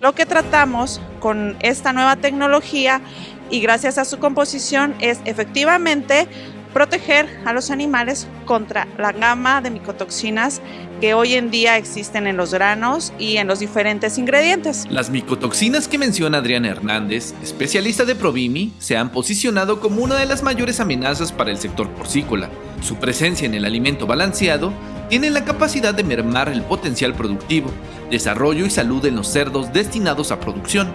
Lo que tratamos con esta nueva tecnología y gracias a su composición es efectivamente proteger a los animales contra la gama de micotoxinas que hoy en día existen en los granos y en los diferentes ingredientes. Las micotoxinas que menciona Adriana Hernández, especialista de Provimi, se han posicionado como una de las mayores amenazas para el sector porcícola. Su presencia en el alimento balanceado tiene la capacidad de mermar el potencial productivo, desarrollo y salud en los cerdos destinados a producción.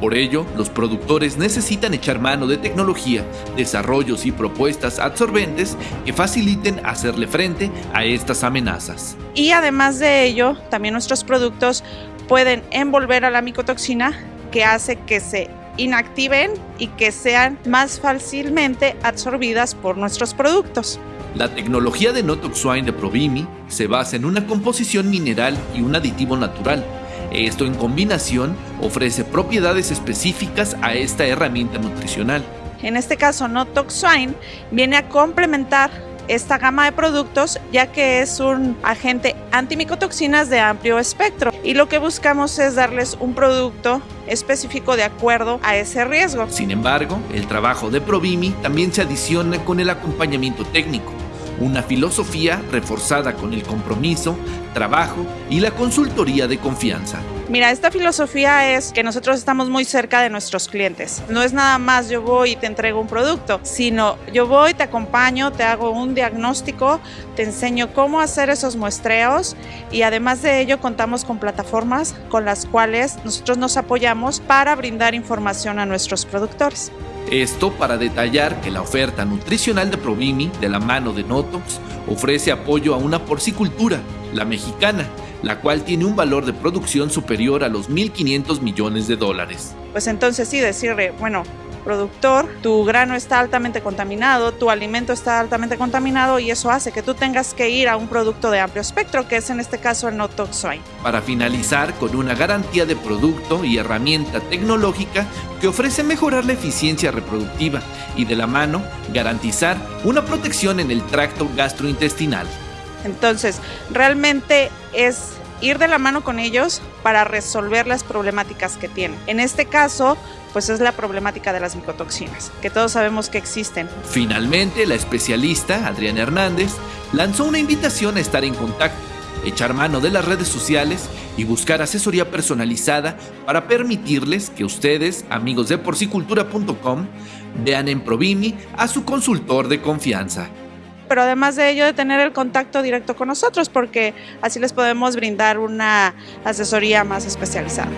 Por ello, los productores necesitan echar mano de tecnología, desarrollos y propuestas absorbentes que faciliten hacerle frente a estas amenazas. Y además de ello, también nuestros productos pueden envolver a la micotoxina que hace que se inactiven y que sean más fácilmente absorbidas por nuestros productos. La tecnología de Notoxwine de Provimi se basa en una composición mineral y un aditivo natural, esto en combinación ofrece propiedades específicas a esta herramienta nutricional. En este caso, Notoxwine viene a complementar esta gama de productos ya que es un agente antimicotoxinas de amplio espectro y lo que buscamos es darles un producto específico de acuerdo a ese riesgo. Sin embargo, el trabajo de Provimi también se adiciona con el acompañamiento técnico una filosofía reforzada con el compromiso, trabajo y la consultoría de confianza. Mira, esta filosofía es que nosotros estamos muy cerca de nuestros clientes. No es nada más yo voy y te entrego un producto, sino yo voy, te acompaño, te hago un diagnóstico, te enseño cómo hacer esos muestreos y además de ello contamos con plataformas con las cuales nosotros nos apoyamos para brindar información a nuestros productores. Esto para detallar que la oferta nutricional de Provimi, de la mano de Notox, ofrece apoyo a una porcicultura, la mexicana, la cual tiene un valor de producción superior a los 1.500 millones de dólares. Pues entonces sí decirle, bueno, productor, tu grano está altamente contaminado, tu alimento está altamente contaminado y eso hace que tú tengas que ir a un producto de amplio espectro, que es en este caso el no. Para finalizar con una garantía de producto y herramienta tecnológica que ofrece mejorar la eficiencia reproductiva y de la mano garantizar una protección en el tracto gastrointestinal. Entonces, realmente es ir de la mano con ellos para resolver las problemáticas que tienen. En este caso, pues es la problemática de las micotoxinas, que todos sabemos que existen. Finalmente, la especialista, Adriana Hernández, lanzó una invitación a estar en contacto, echar mano de las redes sociales y buscar asesoría personalizada para permitirles que ustedes, amigos de porcicultura.com, vean en Provimi a su consultor de confianza pero además de ello de tener el contacto directo con nosotros porque así les podemos brindar una asesoría más especializada.